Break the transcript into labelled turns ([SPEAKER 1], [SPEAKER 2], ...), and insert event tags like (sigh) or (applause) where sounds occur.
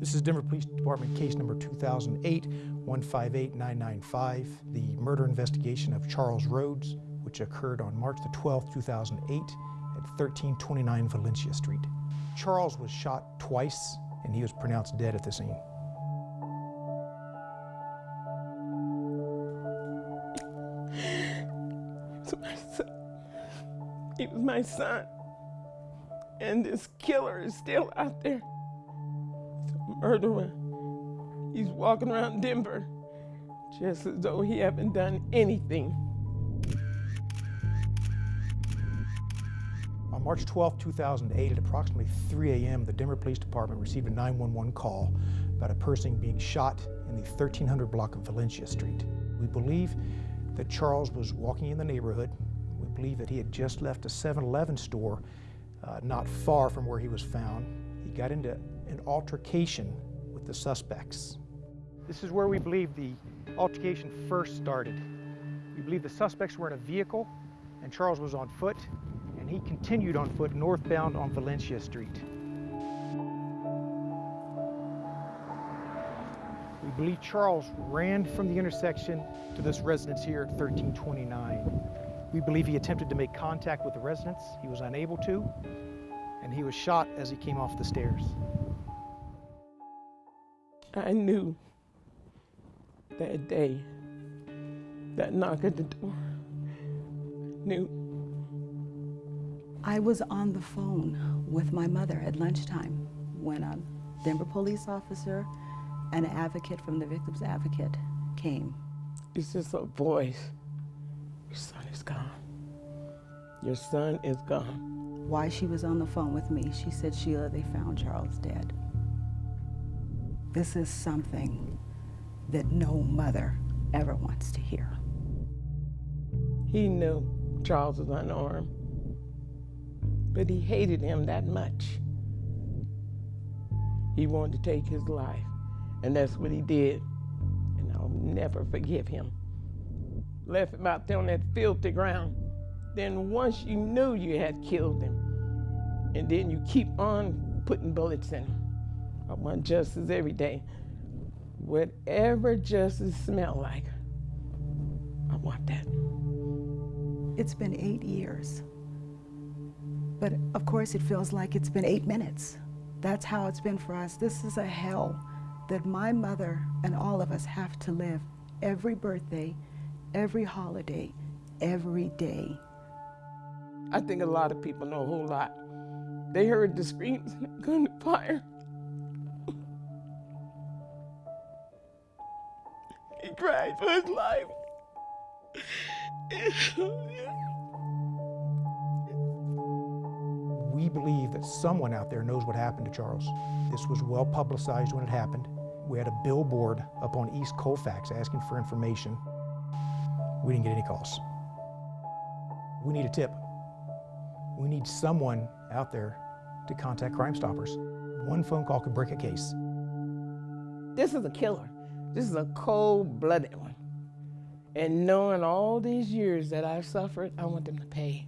[SPEAKER 1] This is Denver Police Department case number 2008-158995, the murder investigation of Charles Rhodes, which occurred on March the 12th, 2008 at 1329 Valentia Street. Charles was shot twice and he was pronounced dead at the scene.
[SPEAKER 2] to my son. He was my son. And this killer is still out there. Murderer. He's walking around Denver just as though he haven't done anything.
[SPEAKER 1] On March 12, 2008, at approximately 3 a.m., the Denver Police Department received a 911 call about a person being shot in the 1300 block of Valentia Street. We believe that Charles was walking in the neighborhood. We believe that he had just left a 7-Eleven store uh, not far from where he was found. He got into an altercation with the suspects. This is where we believe the altercation first started. We believe the suspects were in a vehicle and Charles was on foot and he continued on foot northbound on Valentia Street. We believe Charles ran from the intersection to this residence here at 1329. We believe he attempted to make contact with the residents. He was unable to, and he was shot as he came off the stairs.
[SPEAKER 2] I knew that day, that knock at the door, knew.
[SPEAKER 3] I was on the phone with my mother at lunchtime when a Denver police officer and an advocate from the Victims Advocate came.
[SPEAKER 2] It's just a voice. Your son is gone. Your son is gone.
[SPEAKER 3] Why she was on the phone with me, she said, Sheila, they found Charles dead. This is something that no mother ever wants to hear.
[SPEAKER 2] He knew Charles was unarmed, but he hated him that much. He wanted to take his life, and that's what he did, and I'll never forgive him. Left him out there on that filthy ground. Then once you knew you had killed him, and then you keep on putting bullets in him. I want justice every day. Whatever justice smell like, I want that.
[SPEAKER 3] It's been eight years. But of course, it feels like it's been eight minutes. That's how it's been for us. This is a hell that my mother and all of us have to live every birthday, every holiday, every day.
[SPEAKER 2] I think a lot of people know a whole lot. They heard the screams (laughs) and the gunfire. He cried for his life.
[SPEAKER 1] We believe that someone out there knows what happened to Charles. This was well publicized when it happened. We had a billboard up on East Colfax asking for information. We didn't get any calls. We need a tip. We need someone out there to contact Crime Stoppers. One phone call could break a case.
[SPEAKER 2] This is a killer. This is a cold-blooded one. And knowing all these years that I've suffered, I want them to pay.